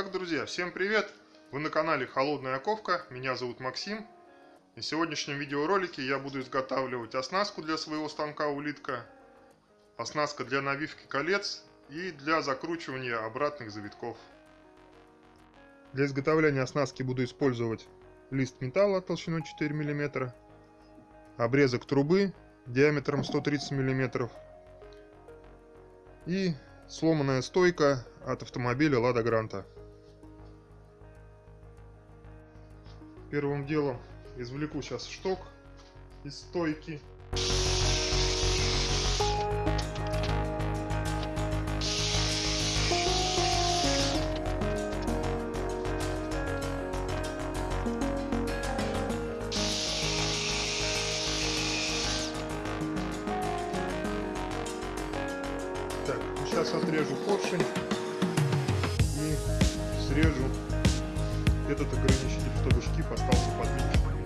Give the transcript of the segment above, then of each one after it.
Итак, друзья, всем привет! Вы на канале Холодная Оковка, меня зовут Максим. И в сегодняшнем видеоролике я буду изготавливать оснастку для своего станка улитка, оснастка для навивки колец и для закручивания обратных завитков. Для изготовления оснастки буду использовать лист металла толщиной 4 мм, обрезок трубы диаметром 130 мм и сломанная стойка от автомобиля Лада Гранта. Первым делом извлеку сейчас шток из стойки. Так, сейчас отрежу поршень и срежу этот ограничитель, чтобы шкив остался подвижным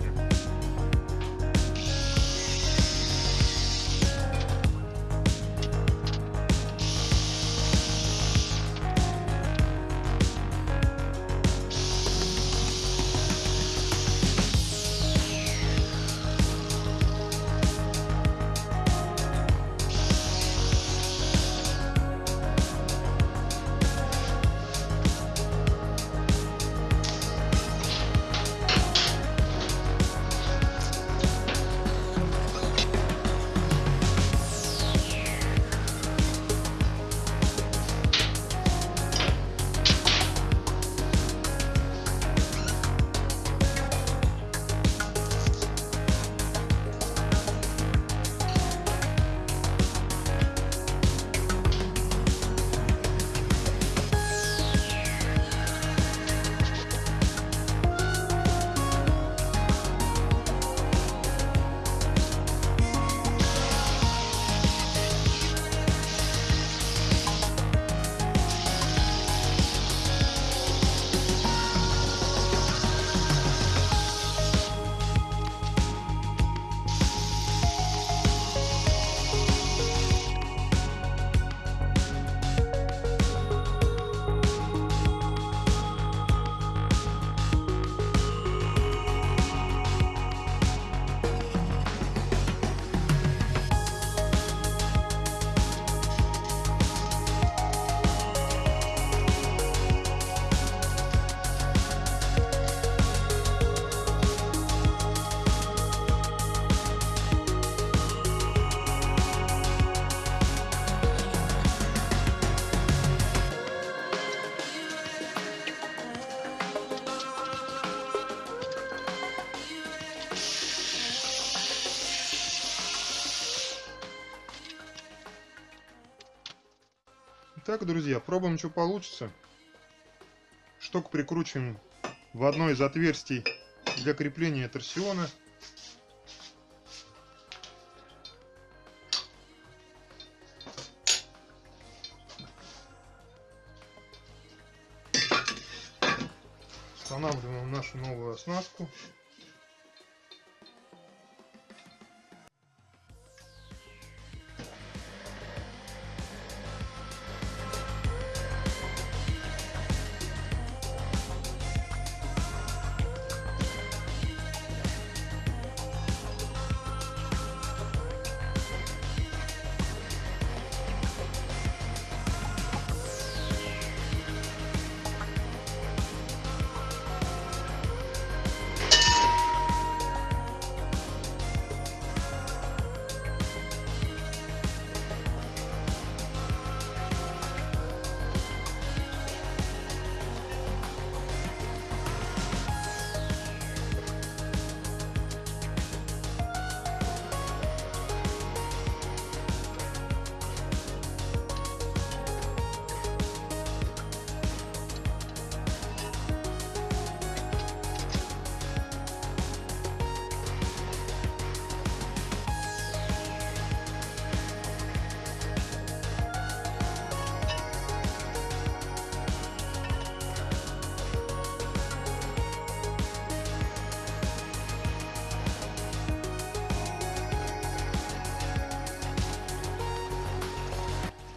Итак, друзья, пробуем, что получится. Шток прикручиваем в одно из отверстий для крепления торсиона. Устанавливаем нашу новую оснастку.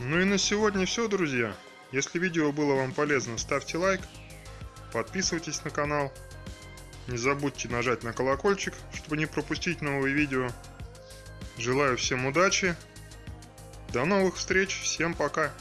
Ну и на сегодня все, друзья. Если видео было вам полезно, ставьте лайк, подписывайтесь на канал. Не забудьте нажать на колокольчик, чтобы не пропустить новые видео. Желаю всем удачи. До новых встреч. Всем пока.